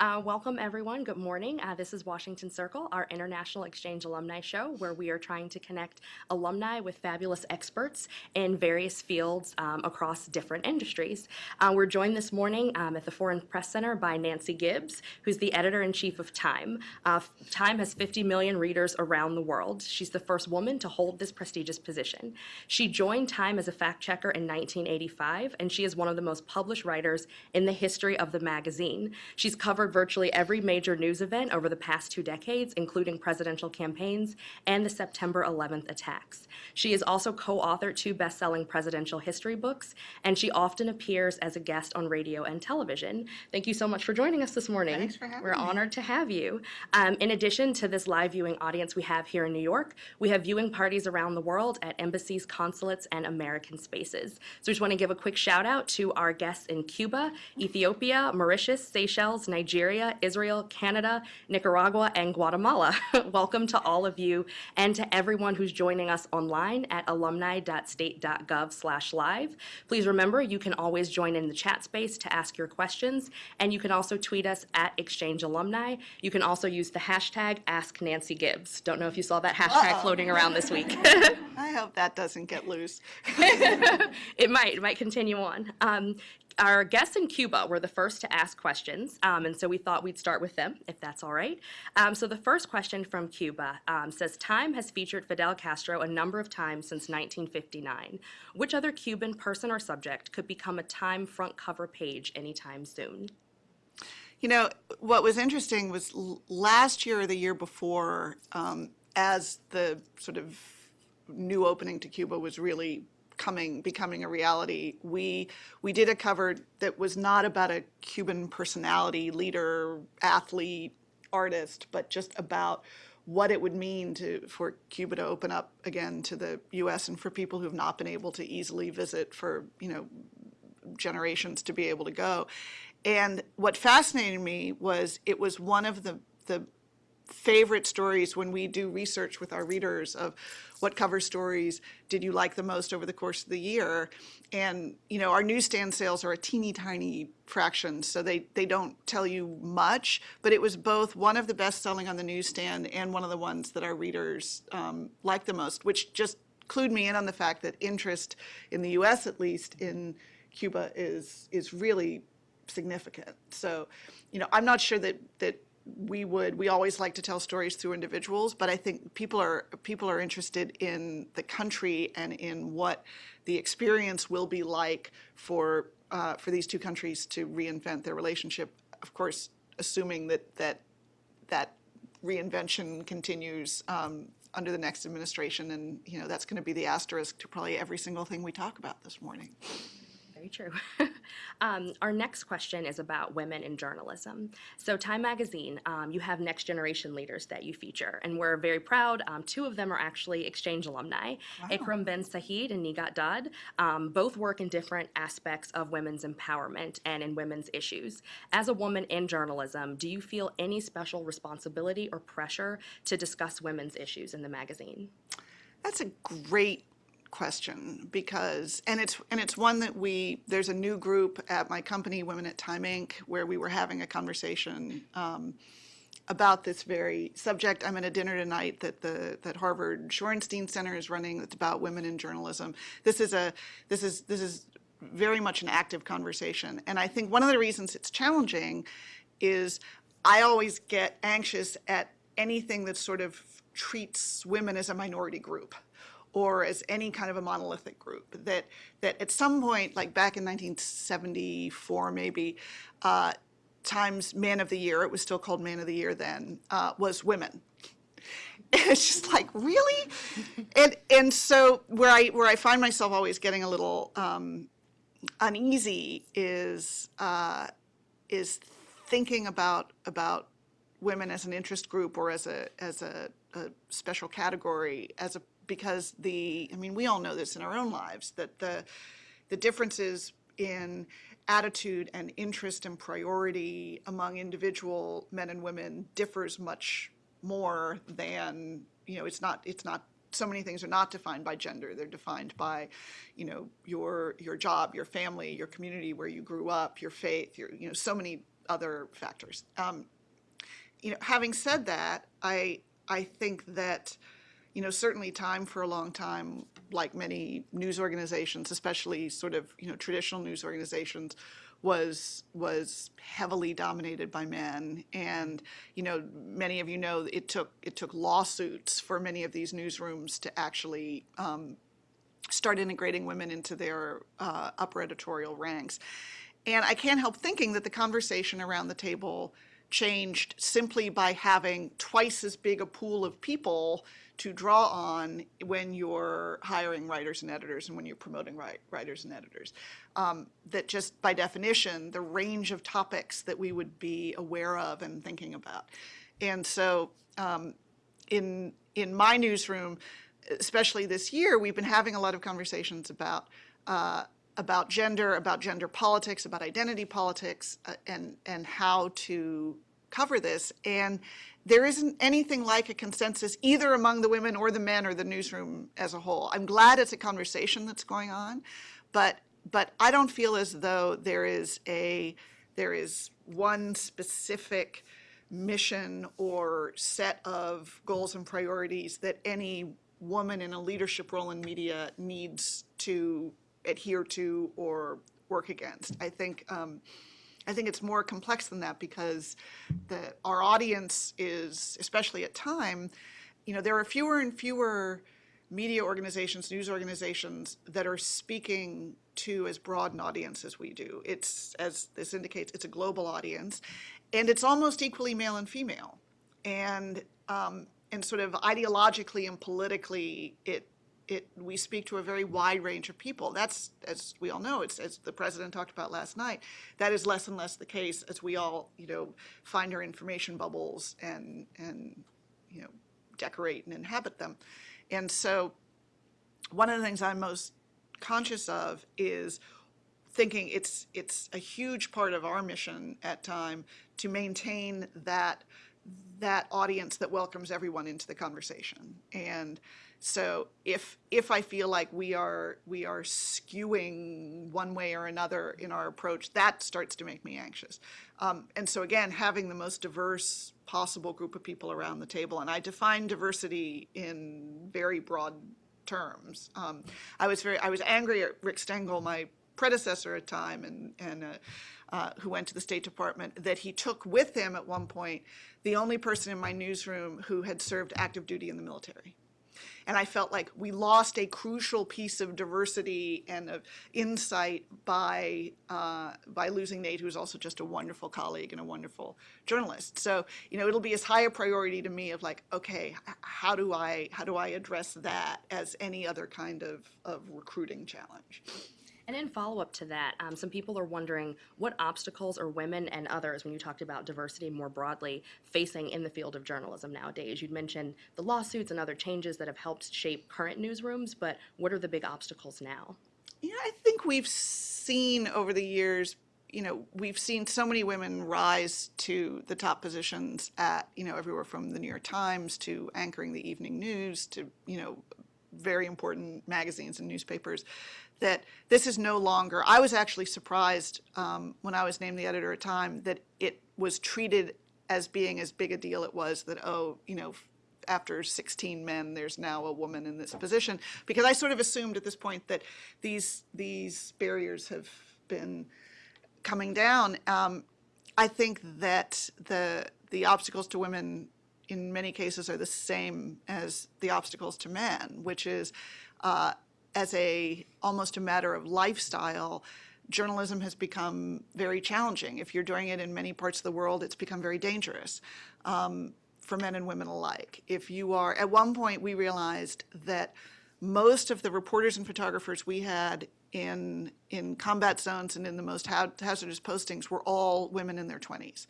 Uh, welcome, everyone. Good morning. Uh, this is Washington Circle, our International Exchange Alumni Show, where we are trying to connect alumni with fabulous experts in various fields um, across different industries. Uh, we're joined this morning um, at the Foreign Press Center by Nancy Gibbs, who's the editor in chief of Time. Uh, Time has 50 million readers around the world. She's the first woman to hold this prestigious position. She joined Time as a fact checker in 1985, and she is one of the most published writers in the history of the magazine. She's covered virtually every major news event over the past two decades, including presidential campaigns and the September 11th attacks. She is also co-authored two best-selling presidential history books, and she often appears as a guest on radio and television. Thank you so much for joining us this morning. Thanks for having We're me. honored to have you. Um, in addition to this live viewing audience we have here in New York, we have viewing parties around the world at embassies, consulates, and American spaces. So we just want to give a quick shout out to our guests in Cuba, Ethiopia, Mauritius, Seychelles, Nigeria, Israel, Canada, Nicaragua, and Guatemala. Welcome to all of you and to everyone who's joining us online at alumni.state.gov/live. Please remember you can always join in the chat space to ask your questions, and you can also tweet us at Exchange Alumni. You can also use the hashtag Ask Nancy Gibbs. Don't know if you saw that hashtag Uh-oh. floating around this week. I hope that doesn't get loose. it might. It might continue on. Um, our guests in Cuba were the first to ask questions, um, and so we thought we'd start with them, if that's all right. Um, so the first question from Cuba um, says, Time has featured Fidel Castro a number of times since 1959. Which other Cuban person or subject could become a Time front cover page anytime soon? You know, what was interesting was last year or the year before, um, as the sort of new opening to Cuba was really coming, becoming a reality, we, we did a cover that was not about a Cuban personality, leader, athlete, artist, but just about what it would mean to, for Cuba to open up again to the U.S. and for people who have not been able to easily visit for, you know, generations to be able to go. And what fascinated me was it was one of the, the favorite stories when we do research with our readers of what cover stories did you like the most over the course of the year. And, you know, our newsstand sales are a teeny tiny fraction, so they, they don't tell you much, but it was both one of the best selling on the newsstand and one of the ones that our readers um, liked the most, which just clued me in on the fact that interest in the US at least in Cuba is, is really significant. So, you know, I'm not sure that, that we would, we always like to tell stories through individuals, but I think people are, people are interested in the country and in what the experience will be like for, uh, for these two countries to reinvent their relationship. Of course, assuming that, that, that reinvention continues um, under the next administration, and, you know, that's going to be the asterisk to probably every single thing we talk about this morning. Very true. um, our next question is about women in journalism. So, Time Magazine, um, you have next generation leaders that you feature, and we're very proud. Um, two of them are actually exchange alumni Ikram Ben Said and Nighat Dad. Um, both work in different aspects of women's empowerment and in women's issues. As a woman in journalism, do you feel any special responsibility or pressure to discuss women's issues in the magazine? That's a great question because and it's and it's one that we there's a new group at my company Women at Time Inc. where we were having a conversation um, about this very subject. I'm at a dinner tonight that the that Harvard Shorenstein Center is running that's about women in journalism. This is a this is this is very much an active conversation and I think one of the reasons it's challenging is I always get anxious at anything that sort of treats women as a minority group or as any kind of a monolithic group. That that at some point, like back in 1974 maybe, uh, Times Man of the Year, it was still called Man of the Year then, uh, was women. It's just like really, and and so where I where I find myself always getting a little um, uneasy is uh, is thinking about about women as an interest group or as a as a, a special category as a because the I mean we all know this in our own lives that the the differences in attitude and interest and priority among individual men and women differs much more than you know it's not it's not so many things are not defined by gender they're defined by you know your your job your family your community where you grew up your faith your you know so many other factors. Um, you know, having said that, I I think that you know certainly time for a long time, like many news organizations, especially sort of you know traditional news organizations, was was heavily dominated by men, and you know many of you know it took it took lawsuits for many of these newsrooms to actually um, start integrating women into their uh, upper editorial ranks. And I can't help thinking that the conversation around the table changed simply by having twice as big a pool of people to draw on when you're hiring writers and editors and when you're promoting write, writers and editors. Um, that just by definition, the range of topics that we would be aware of and thinking about. And so um, in, in my newsroom, especially this year, we've been having a lot of conversations about uh, about gender, about gender politics, about identity politics, uh, and and how to cover this. And there isn't anything like a consensus either among the women or the men or the newsroom as a whole. I'm glad it's a conversation that's going on, but but I don't feel as though there is a there is one specific mission or set of goals and priorities that any woman in a leadership role in media needs to adhere to or work against. I think um, I think it's more complex than that because the our audience is, especially at time, you know, there are fewer and fewer media organizations, news organizations that are speaking to as broad an audience as we do. It's, as this indicates, it's a global audience, and it's almost equally male and female. And um, and sort of ideologically and politically, it it, we speak to a very wide range of people. That's, as we all know, it's, as the president talked about last night, that is less and less the case as we all, you know, find our information bubbles and, and, you know, decorate and inhabit them. And so one of the things I'm most conscious of is thinking it's, it's a huge part of our mission at time to maintain that that audience that welcomes everyone into the conversation. And so if if I feel like we are we are skewing one way or another in our approach, that starts to make me anxious. Um, and so again, having the most diverse possible group of people around the table, and I define diversity in very broad terms. Um, I was very I was angry at Rick Stengel, my predecessor at time, and and. Uh, uh, who went to the State Department, that he took with him at one point the only person in my newsroom who had served active duty in the military. And I felt like we lost a crucial piece of diversity and of insight by, uh, by losing Nate, who's also just a wonderful colleague and a wonderful journalist. So, you know, it'll be as high a priority to me of like, okay, how do I, how do I address that as any other kind of, of recruiting challenge? And in follow-up to that, um, some people are wondering what obstacles are women and others, when you talked about diversity more broadly, facing in the field of journalism nowadays? You'd mentioned the lawsuits and other changes that have helped shape current newsrooms, but what are the big obstacles now? Yeah, I think we've seen over the years, you know, we've seen so many women rise to the top positions at, you know, everywhere from the New York Times to anchoring the evening news to, you know, very important magazines and newspapers that this is no longer, I was actually surprised um, when I was named the editor at Time that it was treated as being as big a deal it was that, oh, you know, after 16 men, there's now a woman in this position. Because I sort of assumed at this point that these, these barriers have been coming down. Um, I think that the, the obstacles to women in many cases are the same as the obstacles to men, which is uh, as a almost a matter of lifestyle, journalism has become very challenging. If you're doing it in many parts of the world, it's become very dangerous um, for men and women alike. If you are, at one point we realized that most of the reporters and photographers we had in in combat zones and in the most hazardous postings were all women in their 20s.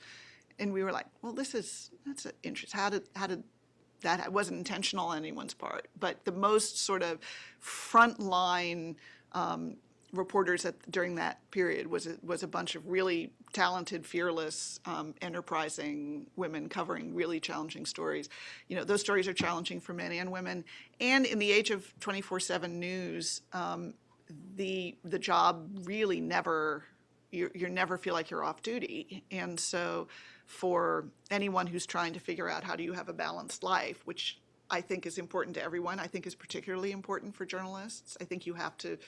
And we were like, well, this is, that's interesting. How did, how did that wasn't intentional on anyone's part, but the most sort of frontline um, reporters at, during that period was a, was a bunch of really talented, fearless, um, enterprising women covering really challenging stories. You know, those stories are challenging for men and women. And in the age of 24/7 news, um, the the job really never you're, you never feel like you're off duty. And so for anyone who's trying to figure out how do you have a balanced life, which I think is important to everyone, I think is particularly important for journalists. I think you have to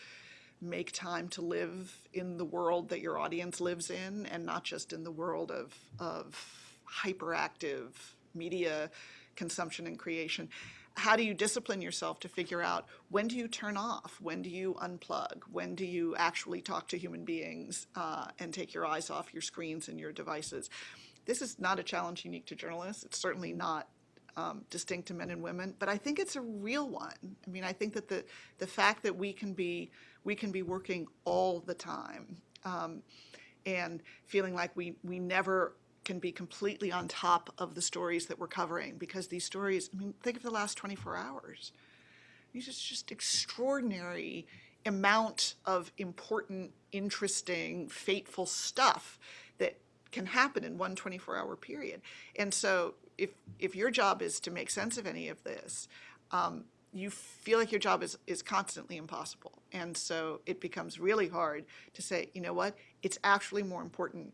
make time to live in the world that your audience lives in and not just in the world of, of hyperactive media consumption and creation. How do you discipline yourself to figure out when do you turn off? When do you unplug? When do you actually talk to human beings uh, and take your eyes off your screens and your devices? This is not a challenge unique to journalists. It's certainly not um, distinct to men and women, but I think it's a real one. I mean, I think that the the fact that we can be we can be working all the time um, and feeling like we we never can be completely on top of the stories that we're covering because these stories. I mean, think of the last 24 hours. These is just extraordinary amount of important, interesting, fateful stuff that can happen in one 24-hour period. And so if, if your job is to make sense of any of this, um, you feel like your job is, is constantly impossible. And so it becomes really hard to say, you know what, it's actually more important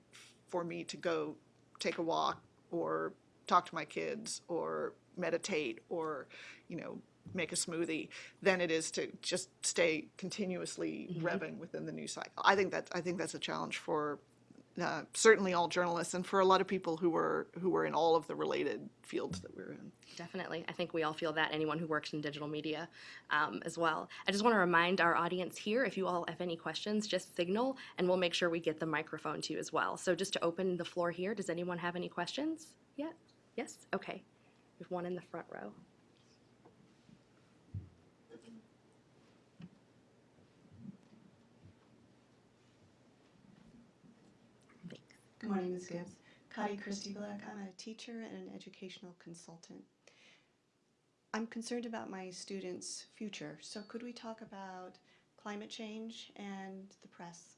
for me to go take a walk or talk to my kids or meditate or, you know, make a smoothie than it is to just stay continuously revving within the news cycle. I think that I think that's a challenge for uh, certainly all journalists and for a lot of people who were who were in all of the related fields that we're in. Definitely. I think we all feel that, anyone who works in digital media um, as well. I just want to remind our audience here, if you all have any questions, just signal and we'll make sure we get the microphone to you as well. So just to open the floor here, does anyone have any questions yet? Yes? Okay. We have one in the front row. Morning, Ms. Gibbs. Kadi Christie Black. I'm a teacher and an educational consultant. I'm concerned about my students' future. So could we talk about climate change and the press?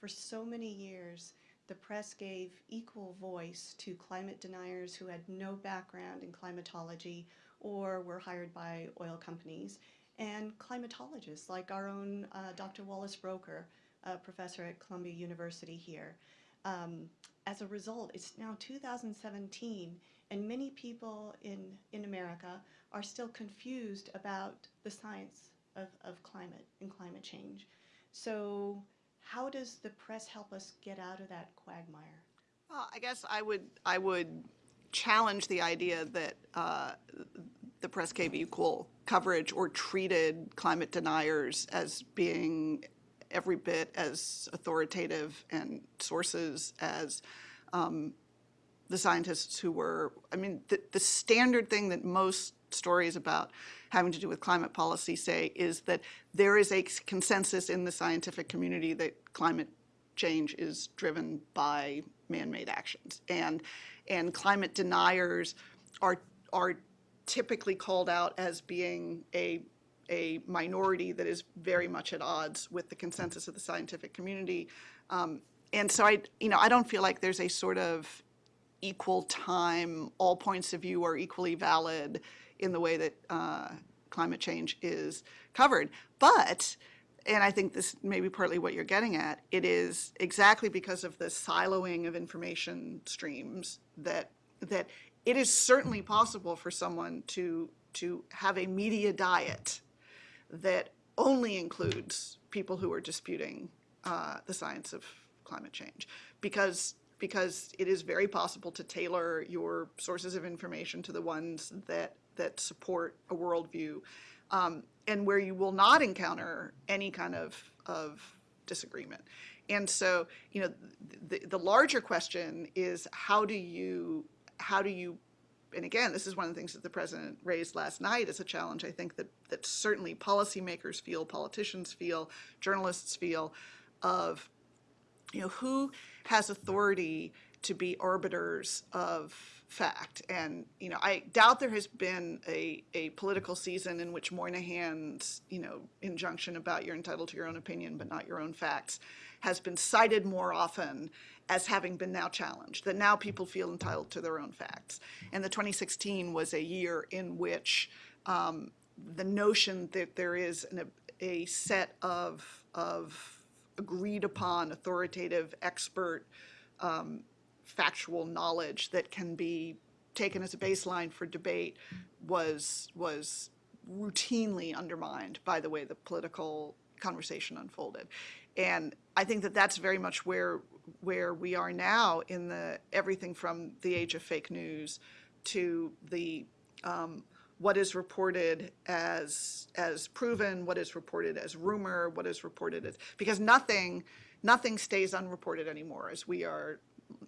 For so many years, the press gave equal voice to climate deniers who had no background in climatology or were hired by oil companies, and climatologists like our own uh, Dr. Wallace Broecker, a professor at Columbia University here. Um, as a result, it's now 2017, and many people in, in America are still confused about the science of, of climate and climate change. So, how does the press help us get out of that quagmire? Well, I guess I would I would challenge the idea that uh, the press gave equal coverage or treated climate deniers as being every bit as authoritative and sources as um, the scientists who were. I mean, the, the standard thing that most stories about having to do with climate policy say is that there is a consensus in the scientific community that climate change is driven by man-made actions and and climate deniers are are typically called out as being a a minority that is very much at odds with the consensus of the scientific community um, and so I you know I don't feel like there's a sort of equal time all points of view are equally valid in the way that uh, climate change is covered. But, and I think this may be partly what you're getting at, it is exactly because of the siloing of information streams that that it is certainly possible for someone to to have a media diet that only includes people who are disputing uh, the science of climate change because because it is very possible to tailor your sources of information to the ones that that support a worldview, um, and where you will not encounter any kind of, of disagreement. And so, you know, the, the larger question is how do you, how do you, and again, this is one of the things that the president raised last night as a challenge. I think that, that certainly policymakers feel, politicians feel, journalists feel, of, you know, who has authority to be arbiters of fact. And, you know, I doubt there has been a, a political season in which Moynihan's, you know, injunction about you're entitled to your own opinion but not your own facts has been cited more often as having been now challenged, that now people feel entitled to their own facts. And the 2016 was a year in which um, the notion that there is an, a set of, of agreed upon, authoritative, expert, um, factual knowledge that can be taken as a baseline for debate was, was routinely undermined by the way the political conversation unfolded. And I think that that's very much where, where we are now in the, everything from the age of fake news to the, um, what is reported as, as proven, what is reported as rumor, what is reported as, because nothing, nothing stays unreported anymore, as we are,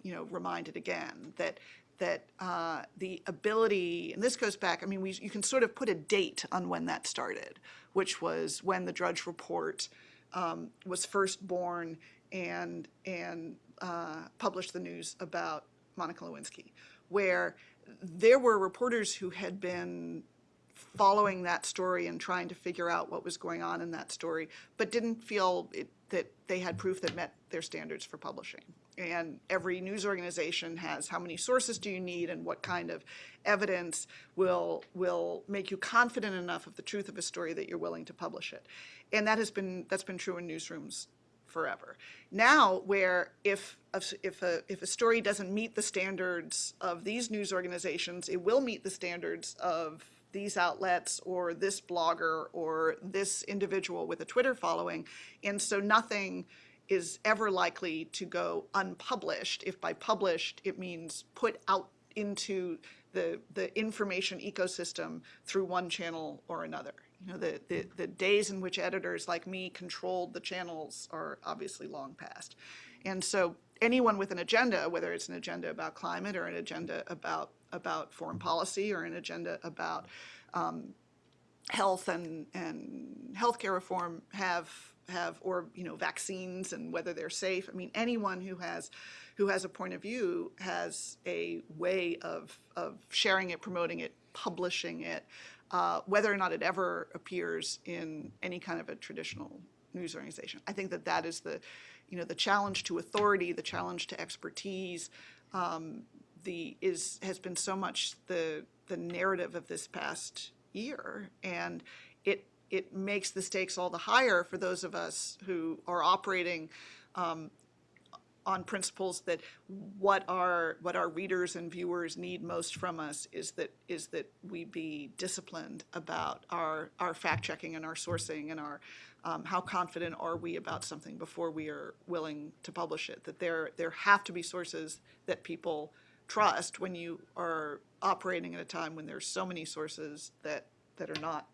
you know, reminded again, that, that uh, the ability, and this goes back, I mean, we, you can sort of put a date on when that started, which was when the Drudge Report um, was first born and, and uh, published the news about Monica Lewinsky, where there were reporters who had been following that story and trying to figure out what was going on in that story, but didn't feel it, that they had proof that met their standards for publishing. And every news organization has how many sources do you need and what kind of evidence will, will make you confident enough of the truth of a story that you're willing to publish it. And that has been, that's been true in newsrooms forever. Now, where if, a- if a, if a story doesn't meet the standards of these news organizations, it will meet the standards of these outlets or this blogger or this individual with a Twitter following. And so nothing is ever likely to go unpublished. If by published, it means put out into the, the information ecosystem through one channel or another. You know, the, the, the days in which editors like me controlled the channels are obviously long past. And so anyone with an agenda, whether it's an agenda about climate or an agenda about, about foreign policy or an agenda about um, health and, and healthcare reform have, have, or, you know, vaccines and whether they're safe. I mean, anyone who has, who has a point of view has a way of, of sharing it, promoting it, publishing it, uh, whether or not it ever appears in any kind of a traditional news organization. I think that that is the, you know, the challenge to authority, the challenge to expertise, um, the, is, has been so much the, the narrative of this past year. And it, it makes the stakes all the higher for those of us who are operating um, on principles that what our, what our readers and viewers need most from us is that, is that we be disciplined about our, our fact-checking and our sourcing and our, um, how confident are we about something before we are willing to publish it? That there, there have to be sources that people trust when you are operating at a time when there's so many sources that, that are not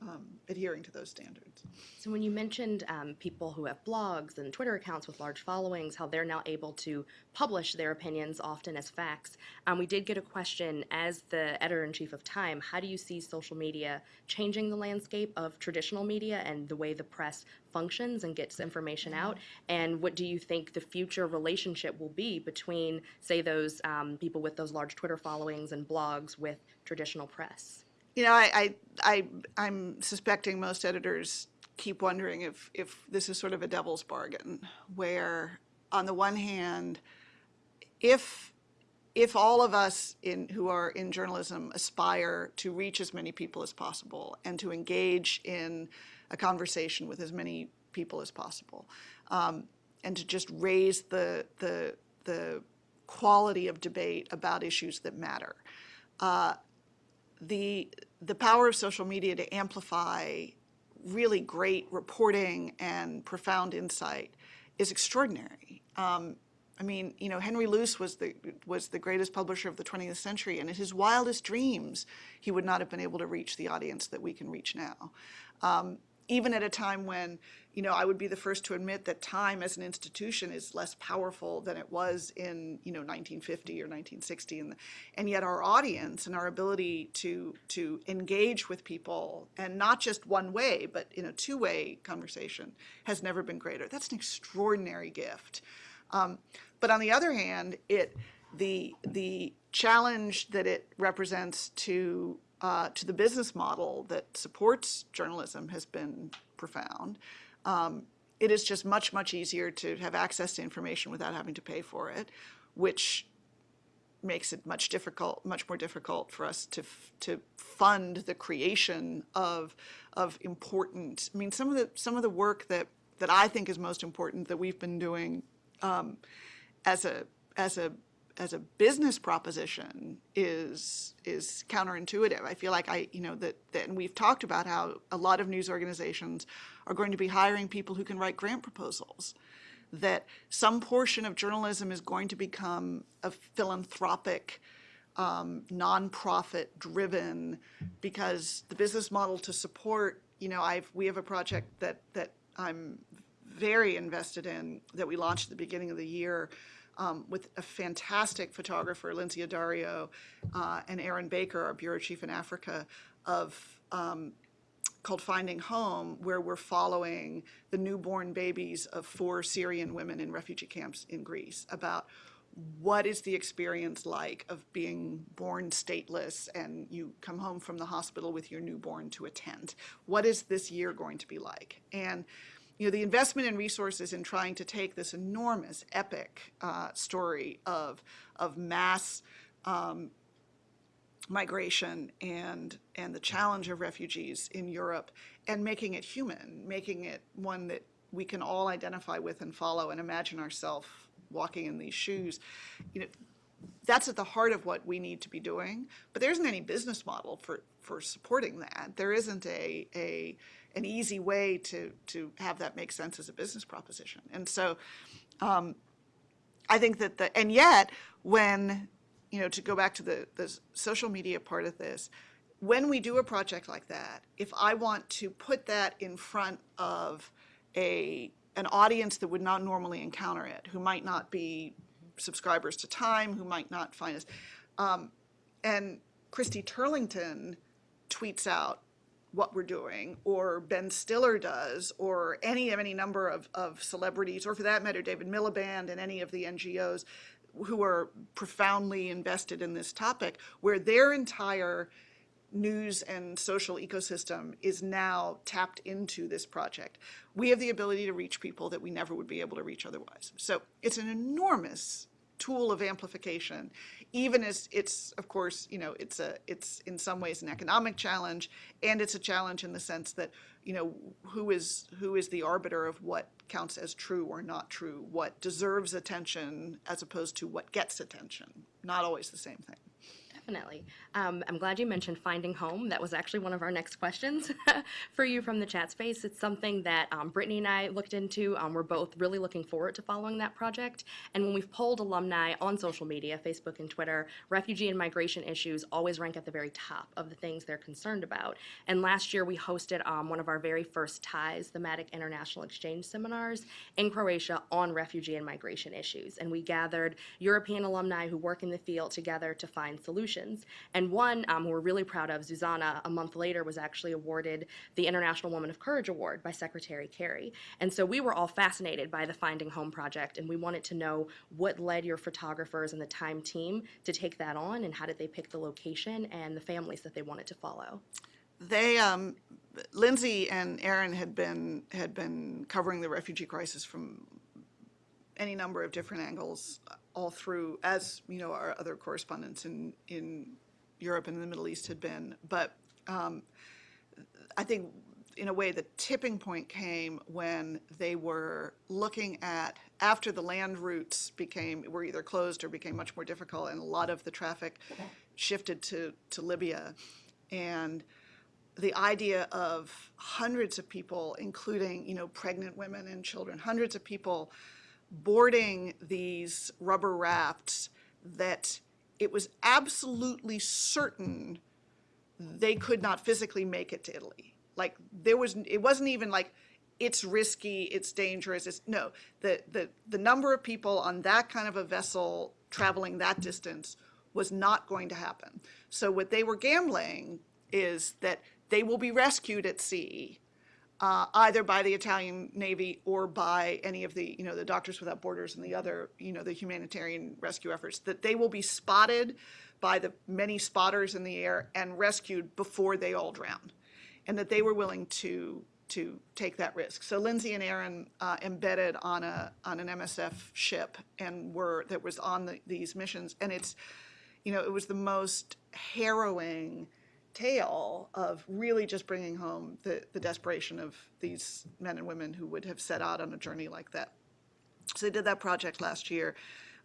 um, adhering to those standards. So when you mentioned um, people who have blogs and Twitter accounts with large followings, how they're now able to publish their opinions often as facts, um, we did get a question as the editor-in-chief of Time, how do you see social media changing the landscape of traditional media and the way the press functions and gets information out? And what do you think the future relationship will be between, say, those um, people with those large Twitter followings and blogs with traditional press? You know, I, I, I, I'm suspecting most editors keep wondering if, if this is sort of a devil's bargain, where on the one hand, if, if all of us in, who are in journalism aspire to reach as many people as possible and to engage in a conversation with as many people as possible, um, and to just raise the, the, the quality of debate about issues that matter, uh, the, the power of social media to amplify really great reporting and profound insight is extraordinary. Um, I mean, you know, Henry Luce was the, was the greatest publisher of the 20th century, and in his wildest dreams, he would not have been able to reach the audience that we can reach now. Um, even at a time when, you know, I would be the first to admit that time as an institution is less powerful than it was in, you know, 1950 or 1960. And, and yet our audience and our ability to, to engage with people, and not just one way, but in a two-way conversation, has never been greater. That's an extraordinary gift. Um, but on the other hand, it, the, the challenge that it represents to uh, to the business model that supports journalism has been profound. Um, it is just much, much easier to have access to information without having to pay for it, which makes it much difficult, much more difficult for us to to fund the creation of of important. I mean, some of the some of the work that that I think is most important that we've been doing um, as a as a as a business proposition is is counterintuitive. I feel like I you know that, that and we've talked about how a lot of news organizations are going to be hiring people who can write grant proposals. That some portion of journalism is going to become a philanthropic um, nonprofit driven because the business model to support, you know, I've, we have a project that, that I'm very invested in that we launched at the beginning of the year um, with a fantastic photographer, Lynsey Addario, uh, and Aryn Baker, our bureau chief in Africa, of um, called Finding Home, where we're following the newborn babies of four Syrian women in refugee camps in Greece about what is the experience like of being born stateless and you come home from the hospital with your newborn to a tent? What is this year going to be like? And you know, the investment in resources in trying to take this enormous, epic uh, story of of mass um, migration and and the challenge of refugees in Europe and making it human, making it one that we can all identify with and follow and imagine ourselves walking in these shoes. You know, that's at the heart of what we need to be doing. But there isn't any business model for for supporting that. There isn't a a an easy way to to have that make sense as a business proposition. And so, um, I think that the and yet when you know, to go back to the, the social media part of this, when we do a project like that, if I want to put that in front of a an audience that would not normally encounter it, who might not be subscribers to Time, who might not find us, um, and Christy Turlington tweets out what we're doing, or Ben Stiller does, or any of any number of, of celebrities, or for that matter, David Miliband and any of the NGOs who are profoundly invested in this topic, where their entire news and social ecosystem is now tapped into this project. We have the ability to reach people that we never would be able to reach otherwise. So it's an enormous tool of amplification, even as it's, of course, you know, it's a, it's in some ways an economic challenge, and it's a challenge in the sense that, you know, who is who is the arbiter of what counts as true or not true, what deserves attention as opposed to what gets attention. Not always the same thing. Definitely. Um, I'm glad you mentioned finding home. That was actually one of our next questions for you from the chat space. It's something that um, Brittany and I looked into. Um, we're both really looking forward to following that project. And when we've polled alumni on social media, Facebook and Twitter, refugee and migration issues always rank at the very top of the things they're concerned about. And last year we hosted um, one of our very first TIES, thematic international exchange seminars in Croatia on refugee and migration issues. And we gathered European alumni who work in the field together to find solutions. And one um, we're really proud of, Zuzana, a month later was actually awarded the International Woman of Courage Award by Secretary Kerry. And so we were all fascinated by the Finding Home project, and we wanted to know what led your photographers and the Time team to take that on, and how did they pick the location and the families that they wanted to follow. They, um, Lynsey and Aryn had been had been covering the refugee crisis from any number of different angles all through, as you know, our other correspondents in in Europe and the Middle East had been. But um, I think, in a way, the tipping point came when they were looking at after the land routes became were either closed or became much more difficult, and a lot of the traffic shifted to to Libya, and the idea of hundreds of people, including you know pregnant women and children, hundreds of people boarding these rubber rafts that it was absolutely certain they could not physically make it to Italy. Like there was, it wasn't even like it's risky, it's dangerous. It's no, the the the number of people on that kind of a vessel traveling that distance was not going to happen. So what they were gambling is that they will be rescued at sea uh, either by the Italian Navy or by any of the, you know, the Doctors Without Borders and the other, you know, the humanitarian rescue efforts, that they will be spotted by the many spotters in the air and rescued before they all drown, and that they were willing to to take that risk. So Lynsey and Aryn uh, embedded on a on an MSF ship and were that was on the, these missions, and it's, you know, it was the most harrowing tale of really just bringing home the, the desperation of these men and women who would have set out on a journey like that. So they did that project last year,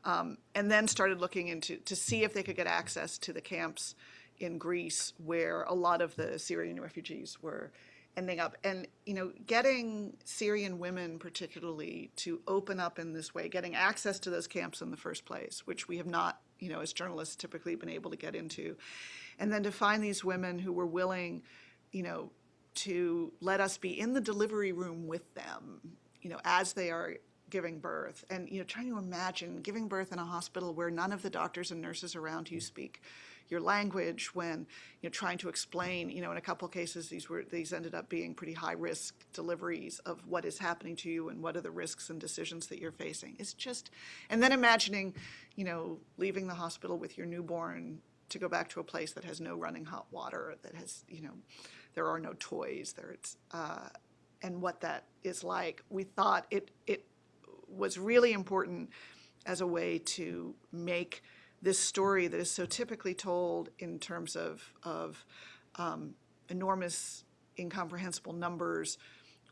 um, and then started looking into to see if they could get access to the camps in Greece where a lot of the Syrian refugees were ending up. And you know, getting Syrian women particularly to open up in this way, getting access to those camps in the first place, which we have not, you know, as journalists typically been able to get into, and then to find these women who were willing, you know, to let us be in the delivery room with them, you know, as they are giving birth. And you know trying to imagine giving birth in a hospital where none of the doctors and nurses around you mm. speak your language when you know trying to explain you know in a couple of cases these were these ended up being pretty high risk deliveries of what is happening to you and what are the risks and decisions that you're facing. It's just and then imagining you know leaving the hospital with your newborn to go back to a place that has no running hot water that has you know there are no toys there it's uh, and what that is like. We thought it it was really important as a way to make this story that is so typically told in terms of, of um, enormous, incomprehensible numbers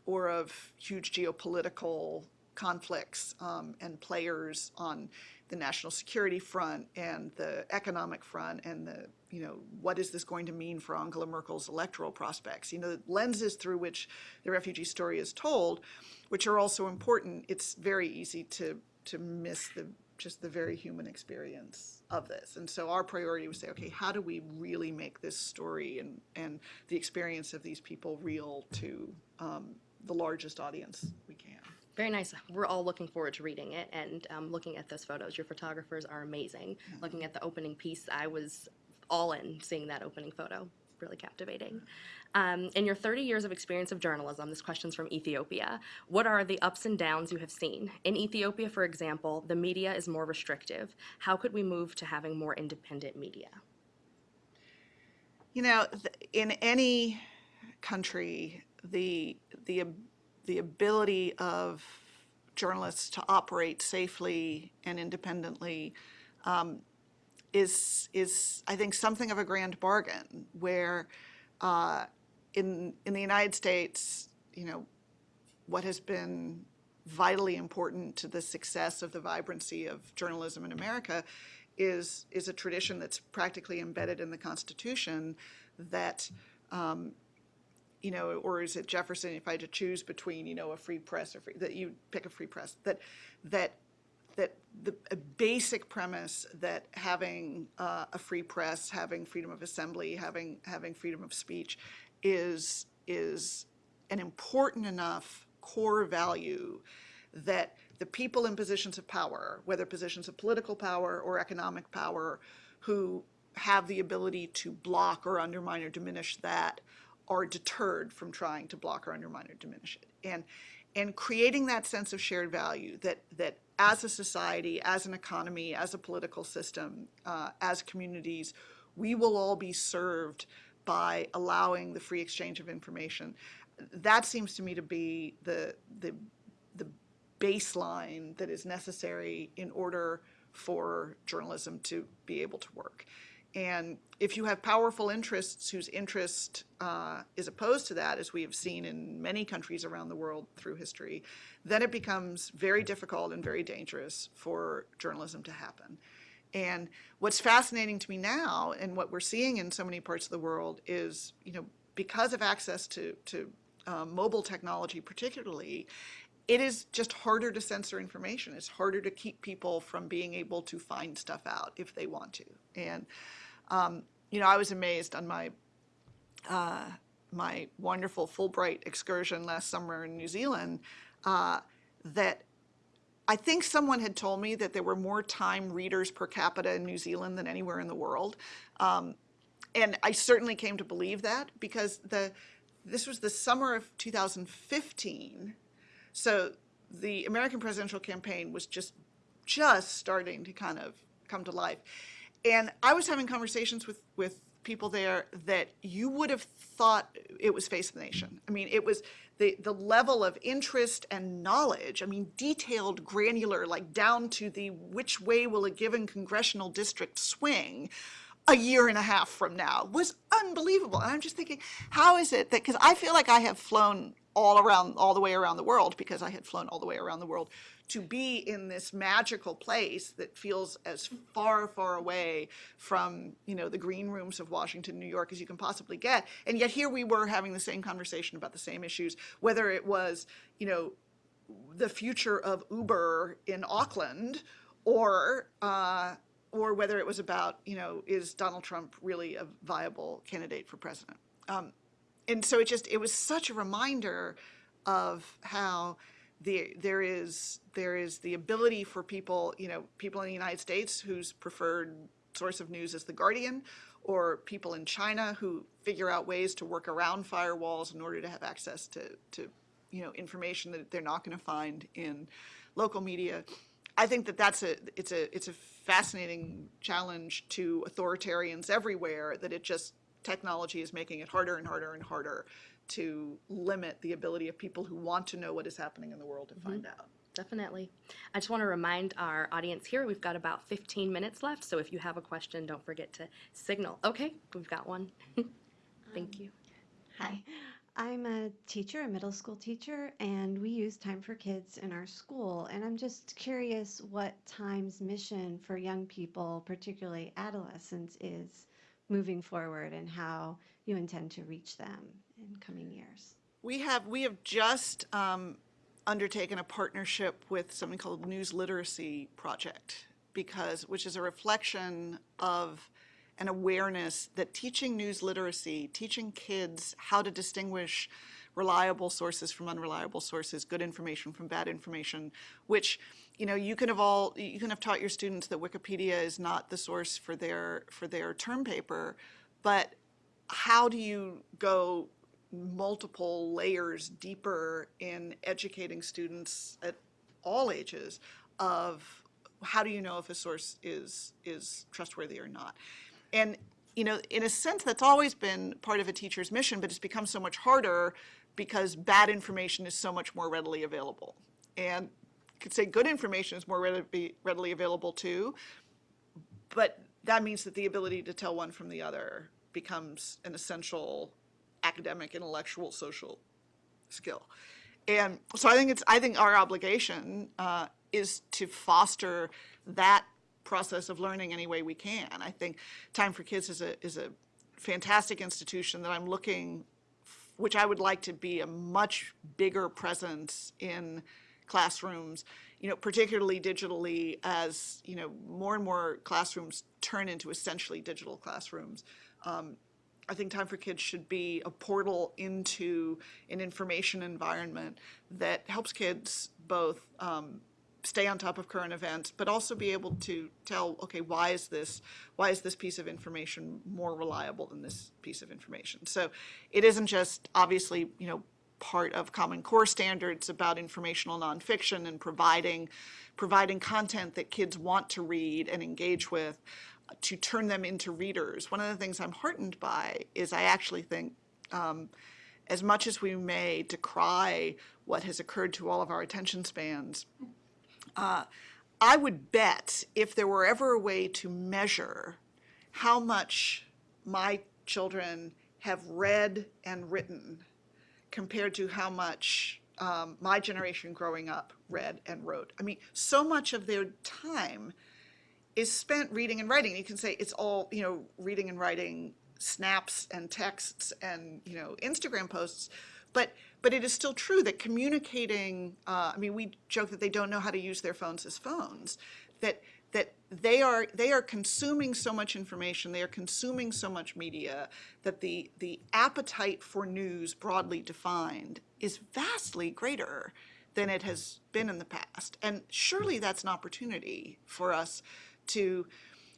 or of huge geopolitical conflicts um, and players on the national security front and the economic front and the, you know, what is this going to mean for Angela Merkel's electoral prospects? You know, the lenses through which the refugee story is told, which are also important, it's very easy to, to miss the, just the very human experience of this. And so our priority was say, okay, how do we really make this story and, and the experience of these people real to um, the largest audience we can? Very nice. We're all looking forward to reading it and um, looking at those photos. Your photographers are amazing. Looking at the opening piece, I was all in seeing that opening photo. Really captivating. Um, in your 30 years of experience of journalism, this question's from Ethiopia. What are the ups and downs you have seen? In Ethiopia, for example, the media is more restrictive. How could we move to having more independent media? You know, in any country, the the the ability of journalists to operate safely and independently um, is is I think something of a grand bargain. Where uh, in in the United States, you know, what has been vitally important to the success of the vibrancy of journalism in America is is a tradition that's practically embedded in the Constitution that um, you know, or is it Jefferson? If I had to choose between, you know, a free press or free, that you pick a free press. That that that the basic premise that having uh, a free press, having freedom of assembly, having having freedom of speech, is is an important enough core value that the people in positions of power, whether positions of political power or economic power, who have the ability to block or undermine or diminish that, are deterred from trying to block or undermine or diminish it. And and creating that sense of shared value that that as a society, as an economy, as a political system, uh, as communities, we will all be served by allowing the free exchange of information. That seems to me to be the the the baseline that is necessary in order for journalism to be able to work. And if you have powerful interests whose interest uh, is opposed to that, as we have seen in many countries around the world through history, then it becomes very difficult and very dangerous for journalism to happen. And what's fascinating to me now, and what we're seeing in so many parts of the world, is you know because of access to to um, mobile technology, particularly, it is just harder to censor information. It's harder to keep people from being able to find stuff out if they want to. And um, you know, I was amazed on my uh, my wonderful Fulbright excursion last summer in New Zealand uh, that I think someone had told me that there were more time readers per capita in New Zealand than anywhere in the world. Um, and I certainly came to believe that because the this was the summer of 2015. So the American presidential campaign was just just starting to kind of come to life. And I was having conversations with, with people there that you would have thought it was Face the Nation. I mean, it was the, the level of interest and knowledge, I mean, detailed, granular, like down to the which way will a given congressional district swing a year and a half from now was unbelievable. And I'm just thinking, how is it that, because I feel like I have flown all around, all the way around the world, because I had flown all the way around the world, to be in this magical place that feels as far, far away from, you know, the green rooms of Washington, New York as you can possibly get. And yet here we were having the same conversation about the same issues, whether it was, you know, the future of Uber in Auckland, or uh, or whether it was about you know is Donald Trump really a viable candidate for president? Um, and so it just it was such a reminder of how the there is there is the ability for people you know people in the United States whose preferred source of news is the Guardian, or people in China who figure out ways to work around firewalls in order to have access to to you know information that they're not going to find in local media. I think that that's a it's a it's a fascinating challenge to authoritarians everywhere that it just technology is making it harder and harder and harder to limit the ability of people who want to know what is happening in the world to mm-hmm. find out. Definitely. I just want to remind our audience here, we've got about 15 minutes left, so if you have a question, don't forget to signal. Okay, we've got one. Thank um, you. Hi, I'm a teacher, a middle school teacher, and we use Time for Kids in our school. And I'm just curious what Time's mission for young people, particularly adolescents, is moving forward and how you intend to reach them in coming years. We have we have just um, undertaken a partnership with something called News Literacy Project because which is a reflection of an awareness that teaching news literacy, teaching kids how to distinguish reliable sources from unreliable sources, good information from bad information, which you know you can have all you can have taught your students that Wikipedia is not the source for their for their term paper, but how do you go multiple layers deeper in educating students at all ages of how do you know if a source is is trustworthy or not? And you know in a sense that's always been part of a teacher's mission but it's become so much harder because bad information is so much more readily available. And could say good information is more readily, readily available too but that means that the ability to tell one from the other becomes an essential academic, intellectual, social skill. And so I think it's I think our obligation uh, is to foster that process of learning any way we can. I think Time for Kids is a is a fantastic institution that I'm looking, which I would like to be a much bigger presence in classrooms, you know, particularly digitally as, you know, more and more classrooms turn into essentially digital classrooms. Um, I think Time for Kids should be a portal into an information environment that helps kids both um, stay on top of current events, but also be able to tell, okay, why is this, why is this piece of information more reliable than this piece of information? So it isn't just obviously, you know, part of Common Core standards about informational nonfiction and providing, providing content that kids want to read and engage with to turn them into readers. One of the things I'm heartened by is I actually think um, as much as we may decry what has occurred to all of our attention spans, uh, I would bet if there were ever a way to measure how much my children have read and written compared to how much um, my generation growing up read and wrote. I mean, so much of their time is spent reading and writing. You can say it's all, you know, reading and writing snaps and texts and, you know, Instagram posts. But, but it is still true that communicating, uh, I mean, we joke that they don't know how to use their phones as phones, that, that they are, they are consuming so much information, they are consuming so much media, that the, the appetite for news broadly defined is vastly greater than it has been in the past. And surely that's an opportunity for us to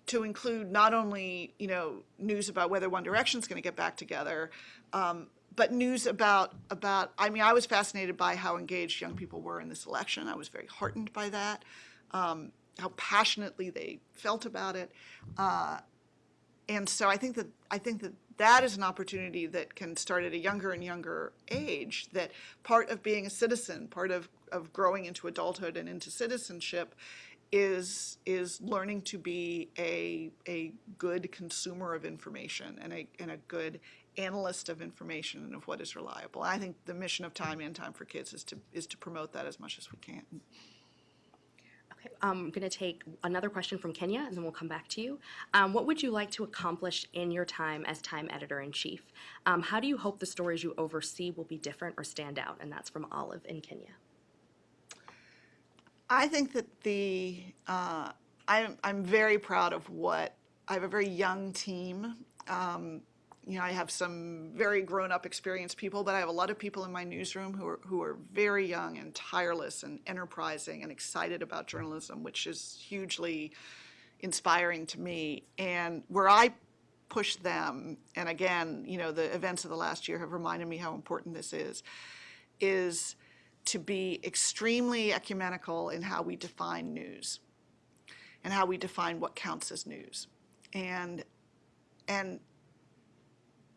to include not only you know news about whether One Direction is going to get back together, um, but news about about. I mean, I was fascinated by how engaged young people were in this election. I was very heartened by that, um, how passionately they felt about it, uh, and so I think that I think that that is an opportunity that can start at a younger and younger age. That part of being a citizen, part of of growing into adulthood and into citizenship, is is learning to be a a good consumer of information and a and a good analyst of information and of what is reliable. I think the mission of Time and Time for Kids is to is to promote that as much as we can. Okay, I'm going to take another question from Kenya, and then we'll come back to you. Um, what would you like to accomplish in your time as Time Editor in Chief? Um, how do you hope the stories you oversee will be different or stand out? And that's from Olive in Kenya. I think that the uh, I'm I'm very proud of what I have a very young team. You know, I have some very grown-up, experienced people, but I have a lot of people in my newsroom who are who are very young and tireless and enterprising and excited about journalism, which is hugely inspiring to me. And where I push them, and again, you know, the events of the last year have reminded me how important this is, is to be extremely ecumenical in how we define news and how we define what counts as news. And and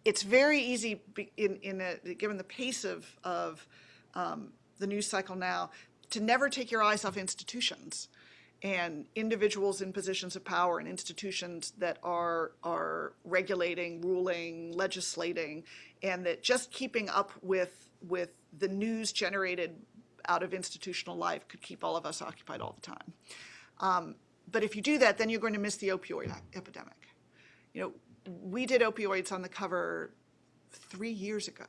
it's very easy in, in a, given the pace of, of um, the news cycle now to never take your eyes off institutions and individuals in positions of power and institutions that are are regulating, ruling, legislating, and that just keeping up with with the news generated out of institutional life could keep all of us occupied all the time. Um, but if you do that, then you're going to miss the opioid epidemic. You know, we did opioids on the cover three years ago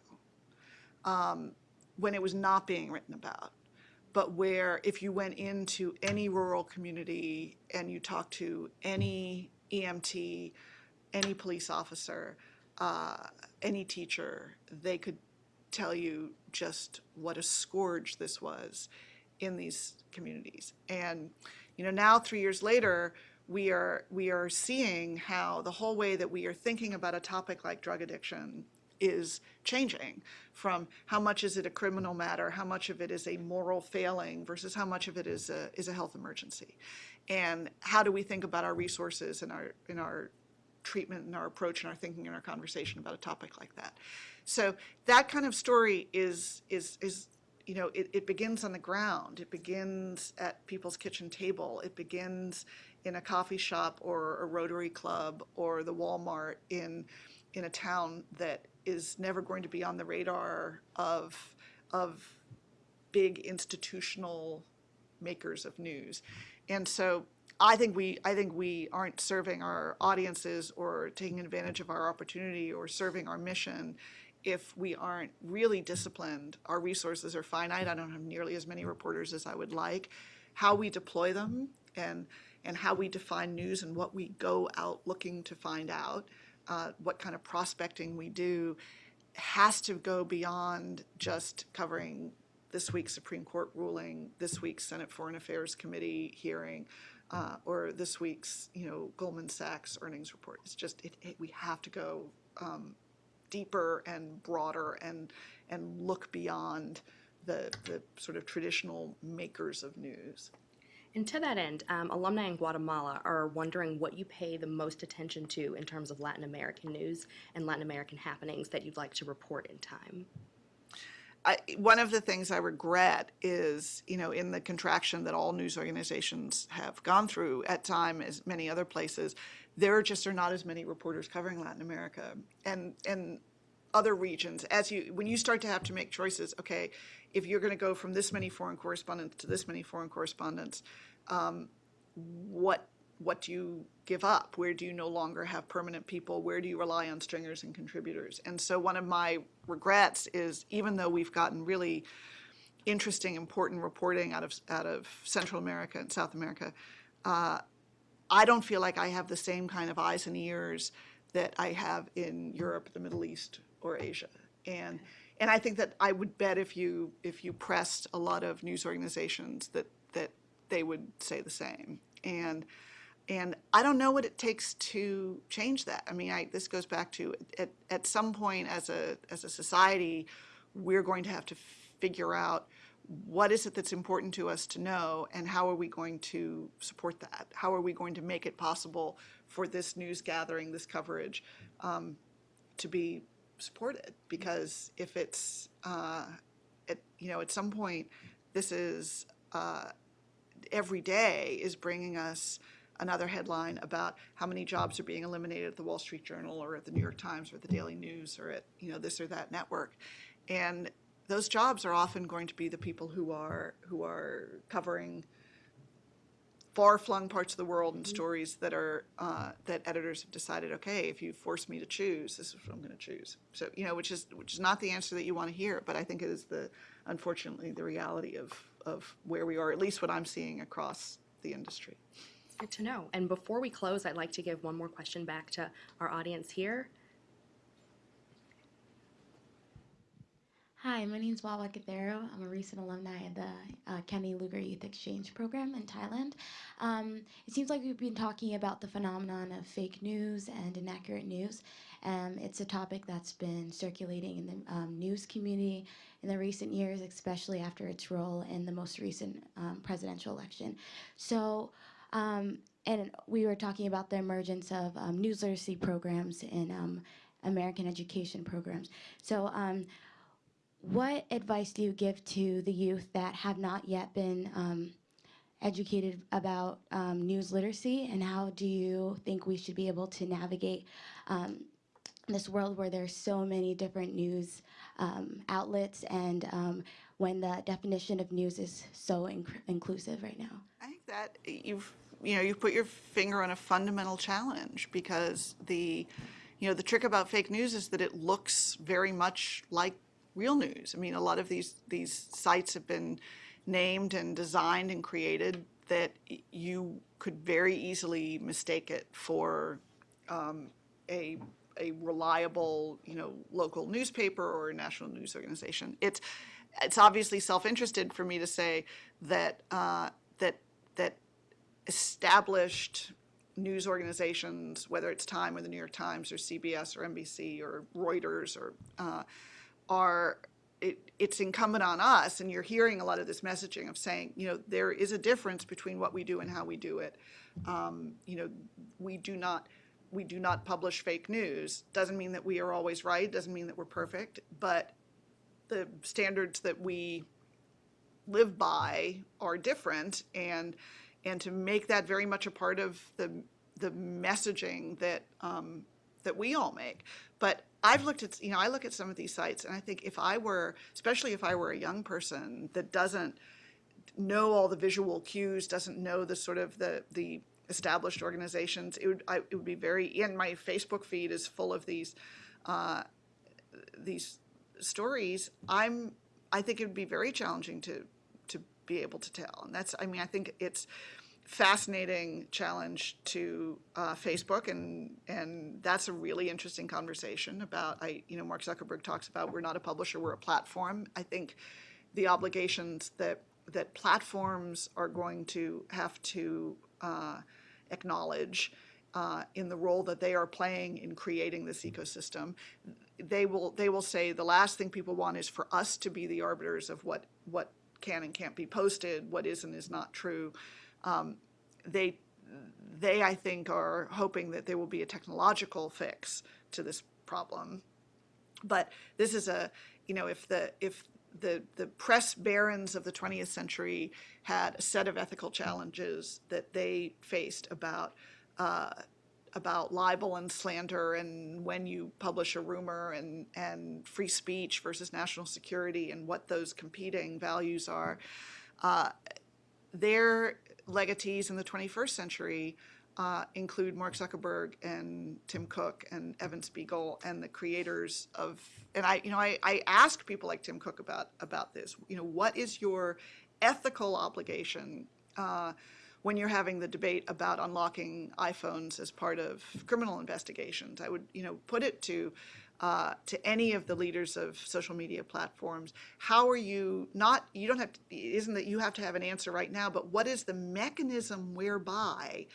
um, when it was not being written about. But where if you went into any rural community and you talked to any EMT, any police officer, uh, any teacher, they could tell you just what a scourge this was in these communities. And you know, now three years later, we are we are seeing how the whole way that we are thinking about a topic like drug addiction is changing from how much is it a criminal matter, how much of it is a moral failing versus how much of it is a is a health emergency. And how do we think about our resources and our in our treatment and our approach and our thinking and our conversation about a topic like that. So that kind of story is is is you know it, it begins on the ground. It begins at people's kitchen table. It begins in a coffee shop or a Rotary Club or the Walmart in in a town that is never going to be on the radar of of big institutional makers of news. And so I think we I think we aren't serving our audiences or taking advantage of our opportunity or serving our mission if we aren't really disciplined. Our resources are finite. I don't have nearly as many reporters as I would like. How we deploy them and and how we define news and what we go out looking to find out, uh, what kind of prospecting we do, has to go beyond just covering this week's Supreme Court ruling, this week's Senate Foreign Affairs Committee hearing, uh, or this week's, you know, Goldman Sachs earnings report. It's just, it, it, we have to go um, deeper and broader and, and look beyond the, the sort of traditional makers of news. And to that end, um, alumni in Guatemala are wondering what you pay the most attention to in terms of Latin American news and Latin American happenings that you'd like to report in Time. I, one of the things I regret is, you know, in the contraction that all news organizations have gone through at Time, as many other places, there just are not as many reporters covering Latin America and and other regions. As you, when you start to have to make choices, okay, if you're going to go from this many foreign correspondents to this many foreign correspondents, um, what what do you give up? Where do you no longer have permanent people? Where do you rely on stringers and contributors? And so one of my regrets is even though we've gotten really interesting, important reporting out of out of Central America and South America, uh, I don't feel like I have the same kind of eyes and ears that I have in Europe, the Middle East, or Asia. And and I think that I would bet if you if you pressed a lot of news organizations that that they would say the same. And and I don't know what it takes to change that. I mean, I, this goes back to at, at some point as a as a society, we're going to have to figure out what is it that's important to us to know and how are we going to support that? How are we going to make it possible for this news gathering, this coverage, um, to be supported? Because if it's, uh, at, you know, at some point, this is uh, every day is bringing us another headline about how many jobs are being eliminated at the Wall Street Journal or at the New York Times or the Daily News or at, you know, this or that network. And those jobs are often going to be the people who are, who are covering far-flung parts of the world and stories that are, uh, that editors have decided, okay, if you force me to choose, this is what I'm gonna choose. So, you know, which is, which is not the answer that you wanna hear, but I think it is the, unfortunately, the reality of, of where we are, at least what I'm seeing across the industry. Good to know. And before we close, I'd like to give one more question back to our audience here. Hi, my name is Wawa Kathero. I'm a recent alumni of the uh, Kennedy Lugar Youth Exchange Program in Thailand. Um, it seems like we've been talking about the phenomenon of fake news and inaccurate news. Um, it's a topic that's been circulating in the um, news community in the recent years, especially after its role in the most recent um, presidential election. So, um, and we were talking about the emergence of um, news literacy programs in um, American education programs. So, um, what advice do you give to the youth that have not yet been um, educated about um, news literacy, and how do you think we should be able to navigate um, this world where there's so many different news um, outlets, and um, when the definition of news is so inc- inclusive right now? I think that you've, you know, you've put your finger on a fundamental challenge because the, you know, the trick about fake news is that it looks very much like real news. I mean, a lot of these, these sites have been named and designed and created that you could very easily mistake it for um, a, a reliable, you know, local newspaper or a national news organization. It's, it's obviously self-interested for me to say that, uh, that, that established news organizations, whether it's Time or the New York Times or CBS or NBC or Reuters or, uh, are, it, it's incumbent on us, and you're hearing a lot of this messaging of saying, you know, there is a difference between what we do and how we do it. Um, you know, we do not, we do not publish fake news. Doesn't mean that we are always right, doesn't mean that we're perfect, but the standards that we live by are different and and to make that very much a part of the the messaging that um, that we all make. But I've looked at you know I look at some of these sites and I think if I were especially if I were a young person that doesn't know all the visual cues, doesn't know the sort of the the established organizations, it would I, it would be very and my Facebook feed is full of these uh, these stories. I'm I think it would be very challenging to to be able to tell, and that's I mean I think it's fascinating challenge to uh, Facebook, and and that's a really interesting conversation about I you know Mark Zuckerberg talks about we're not a publisher, we're a platform. I think the obligations that that platforms are going to have to uh, acknowledge uh, in the role that they are playing in creating this ecosystem. They will they will say the last thing people want is for us to be the arbiters of what what can and can't be posted, what is and is not true. Um, they they I think are hoping that there will be a technological fix to this problem. But this is a you know if the if the the press barons of the 20th century had a set of ethical challenges that they faced about uh, about libel and slander and when you publish a rumor and, and free speech versus national security and what those competing values are. Uh, their legatees in the 21st century uh, include Mark Zuckerberg and Tim Cook and Evan Spiegel and the creators of, and I, you know, I, I ask people like Tim Cook about, about this, you know, what is your ethical obligation uh, when you're having the debate about unlocking iPhones as part of criminal investigations. I would, you know, put it to uh, to any of the leaders of social media platforms. How are you not? You don't have. To, isn't that you have to have an answer right now, but what is the mechanism whereby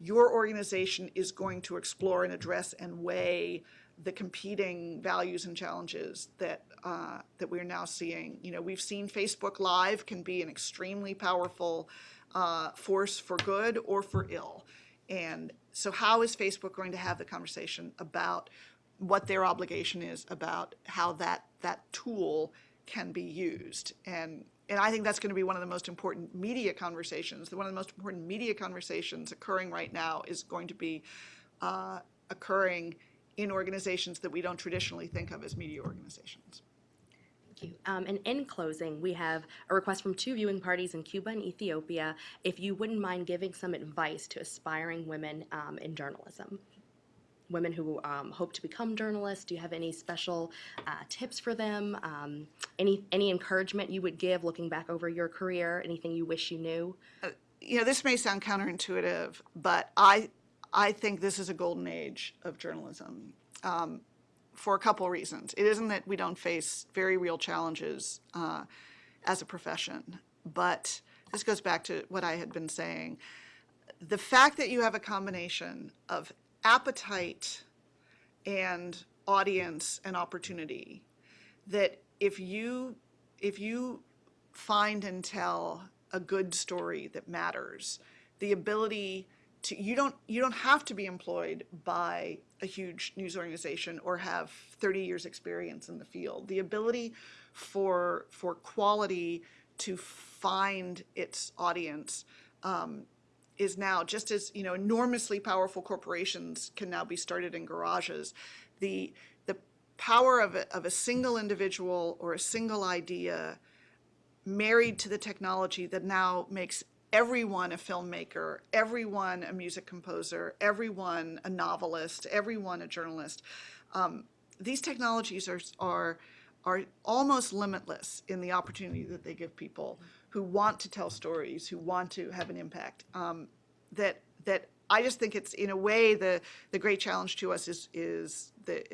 your organization is going to explore and address and weigh the competing values and challenges that uh, that we're now seeing. You know, we've seen Facebook Live can be an extremely powerful uh, force for good or for ill. And so how is Facebook going to have the conversation about what their obligation is about how that, that tool can be used? And, and I think that's going to be one of the most important media conversations. One of the most important media conversations occurring right now is going to be uh, occurring in organizations that we don't traditionally think of as media organizations. Thank you. Um, and in closing, we have a request from two viewing parties in Cuba and Ethiopia. If you wouldn't mind giving some advice to aspiring women um, in journalism, women who um, hope to become journalists, do you have any special uh, tips for them? Um, any any encouragement you would give looking back over your career? Anything you wish you knew? you know, this may sound counterintuitive, but I, I think this is a golden age of journalism um, for a couple reasons. It isn't that we don't face very real challenges uh, as a profession, but this goes back to what I had been saying. The fact that you have a combination of appetite and audience and opportunity that if you if you find and tell a good story that matters the ability to you don't you don't have to be employed by a huge news organization or have 30 years experience in the field. The ability for for quality to find its audience um, is now just as you know enormously powerful corporations can now be started in garages the the power of a, of a single individual or a single idea married to the technology that now makes everyone a filmmaker, everyone a music composer, everyone a novelist, everyone a journalist. Um, these technologies are, are, are almost limitless in the opportunity that they give people who want to tell stories, who want to have an impact. Um, that, that I just think it's, in a way, the, the great challenge to us is, is, the,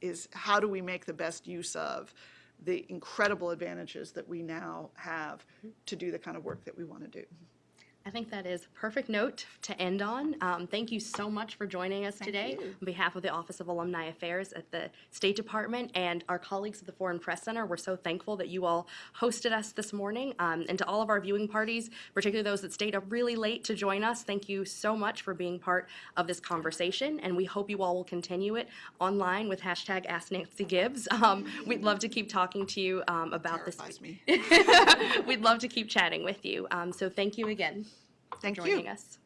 is how do we make the best use of the incredible advantages that we now have to do the kind of work that we want to do. I think that is a perfect note to end on. Um, thank you so much for joining us today on behalf of the Office of Alumni Affairs at the State Department and our colleagues at the Foreign Press Center. We're so thankful that you all hosted us this morning. Um, and to all of our viewing parties, particularly those that stayed up really late to join us, thank you so much for being part of this conversation. And we hope you all will continue it online with hashtag Ask Nancy Gibbs. Um, we'd love to keep talking to you um, about this. Terrifies me. We'd love to keep chatting with you. Um, so thank you again Thank for joining you. us.